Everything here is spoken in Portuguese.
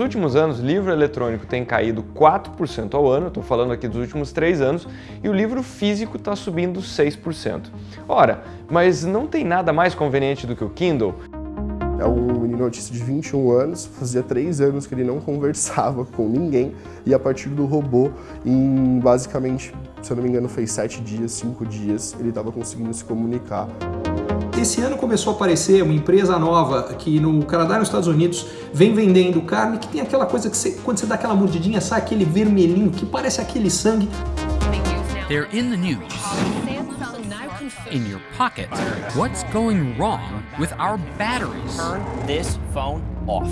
últimos anos, livro eletrônico tem caído 4% ao ano, estou falando aqui dos últimos 3 anos, e o livro físico está subindo 6%. Ora, mas não tem nada mais conveniente do que o Kindle? É um menino autista de 21 anos, fazia 3 anos que ele não conversava com ninguém e a partir do robô, em basicamente, se eu não me engano, fez 7 dias, 5 dias, ele estava conseguindo se comunicar. Esse ano começou a aparecer uma empresa nova que no Canadá e nos Estados Unidos vem vendendo carne que tem aquela coisa que você, quando você dá aquela mordidinha sai aquele vermelhinho que parece aquele sangue. They're in the news. In your pocket. What's going wrong with our batteries? Turn this phone off.